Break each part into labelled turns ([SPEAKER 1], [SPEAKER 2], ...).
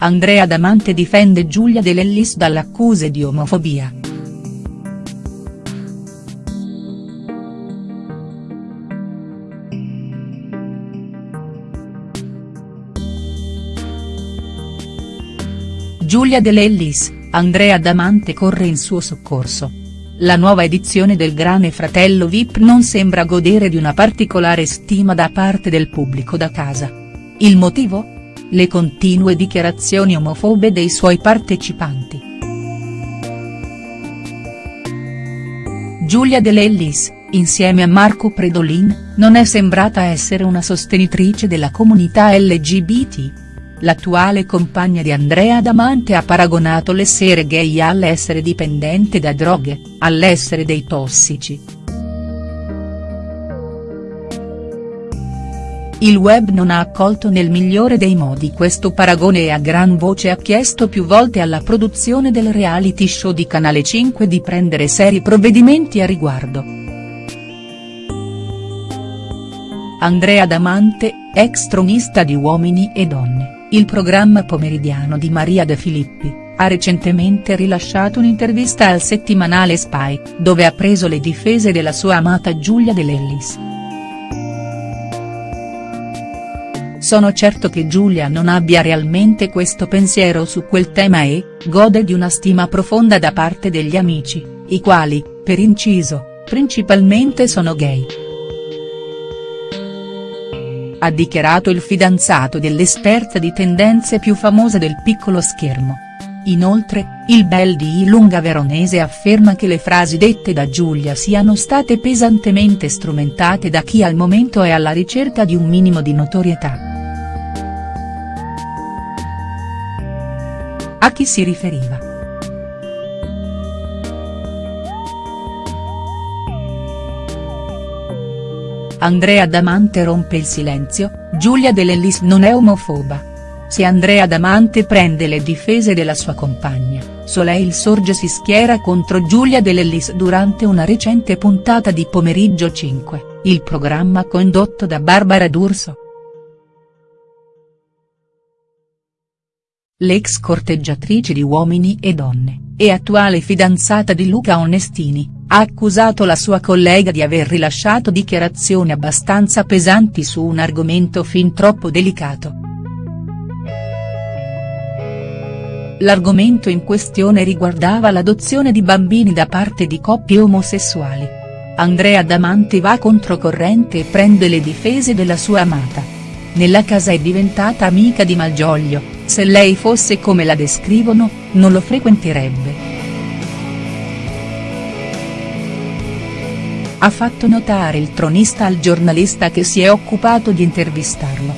[SPEAKER 1] Andrea Damante difende Giulia De Lellis dall'accuse di omofobia. Giulia De Lellis, Andrea Damante corre in suo soccorso. La nuova edizione del Grande Fratello Vip non sembra godere di una particolare stima da parte del pubblico da casa. Il motivo? Le continue dichiarazioni omofobe dei suoi partecipanti. Giulia De Lellis, insieme a Marco Predolin, non è sembrata essere una sostenitrice della comunità LGBT. L'attuale compagna di Andrea Damante ha paragonato l'essere gay all'essere dipendente da droghe, all'essere dei tossici. Il web non ha accolto nel migliore dei modi questo paragone e a gran voce ha chiesto più volte alla produzione del reality show di Canale 5 di prendere seri provvedimenti a riguardo. Andrea Damante, ex tronista di Uomini e Donne il programma pomeridiano di Maria De Filippi, ha recentemente rilasciato un'intervista al settimanale Spy, dove ha preso le difese della sua amata Giulia De Lellis. Sono certo che Giulia non abbia realmente questo pensiero su quel tema e, gode di una stima profonda da parte degli amici, i quali, per inciso, principalmente sono gay ha dichiarato il fidanzato dell'esperta di tendenze più famosa del piccolo schermo. Inoltre, il bel di Ilunga Veronese afferma che le frasi dette da Giulia siano state pesantemente strumentate da chi al momento è alla ricerca di un minimo di notorietà. A chi si riferiva?. Andrea Damante rompe il silenzio, Giulia De Lellis non è omofoba. Se Andrea Damante prende le difese della sua compagna, Soleil Sorge si schiera contro Giulia De Lellis durante una recente puntata di Pomeriggio 5, il programma condotto da Barbara D'Urso. L'ex corteggiatrice di Uomini e Donne, e attuale fidanzata di Luca Onestini, ha accusato la sua collega di aver rilasciato dichiarazioni abbastanza pesanti su un argomento fin troppo delicato. L'argomento in questione riguardava l'adozione di bambini da parte di coppie omosessuali. Andrea Damante va controcorrente e prende le difese della sua amata. Nella casa è diventata amica di Malgioglio, se lei fosse come la descrivono, non lo frequenterebbe. ha fatto notare il tronista al giornalista che si è occupato di intervistarlo.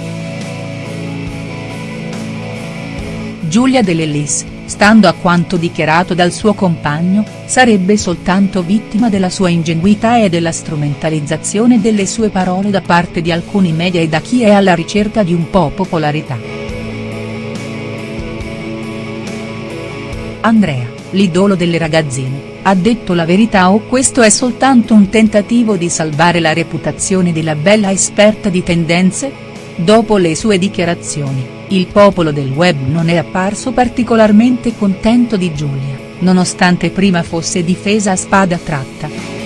[SPEAKER 1] Giulia De Lellis, stando a quanto dichiarato dal suo compagno, sarebbe soltanto vittima della sua ingenuità e della strumentalizzazione delle sue parole da parte di alcuni media e da chi è alla ricerca di un po' popolarità. Andrea, l'idolo delle ragazzine ha detto la verità o questo è soltanto un tentativo di salvare la reputazione della bella esperta di tendenze?. Dopo le sue dichiarazioni, il popolo del web non è apparso particolarmente contento di Giulia, nonostante prima fosse difesa a spada tratta.